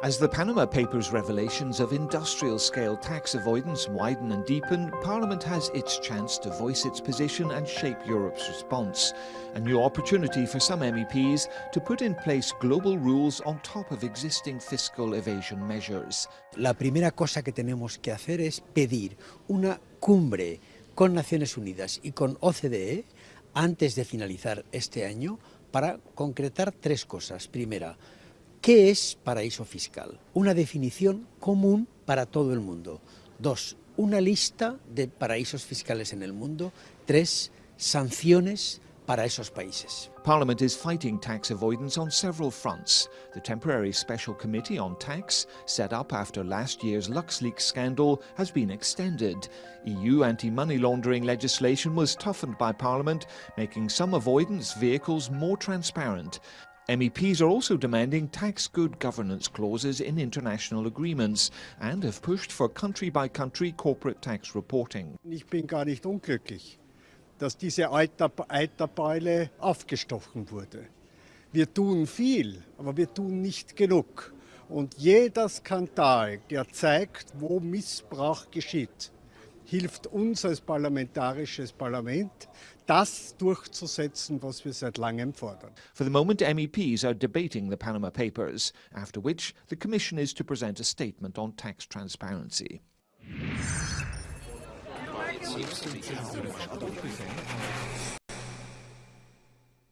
As the Panama Papers revelations of industrial-scale tax avoidance widen and deepen, Parliament has its chance to voice its position and shape Europe's response. A new opportunity for some MEPs to put in place global rules on top of existing fiscal evasion measures. La primera cosa que tenemos que hacer es pedir una cumbre con Naciones Unidas y con OCDE antes de finalizar este año para concretar tres cosas. Primera, ¿Qué es paraíso fiscal? Una definición común para todo el mundo. Dos, una lista de paraísos fiscales en el mundo. Tres, sanciones para esos países. Parliament is fighting tax avoidance on several fronts. The temporary special committee on tax, set up after last year's LuxLeaks scandal, has been extended. EU anti-money laundering legislation was toughened by Parliament, making some avoidance vehicles more transparent. MEPs are also demanding tax good governance clauses in international agreements and have pushed for country-by-country -country corporate tax reporting. Ich bin gar nicht unglücklich, dass diese Eiterbeule aufgestochen wurde. Wir tun viel, aber wir tun nicht genug. Und jeder Skandal, der zeigt, wo Missbrauch geschieht, hilft uns als parlamentarisches Parlament, das durchzusetzen, was wir seit langem fordern. For the moment, MEPs are debating the Panama Papers, after which the Commission is to present a statement on tax transparency.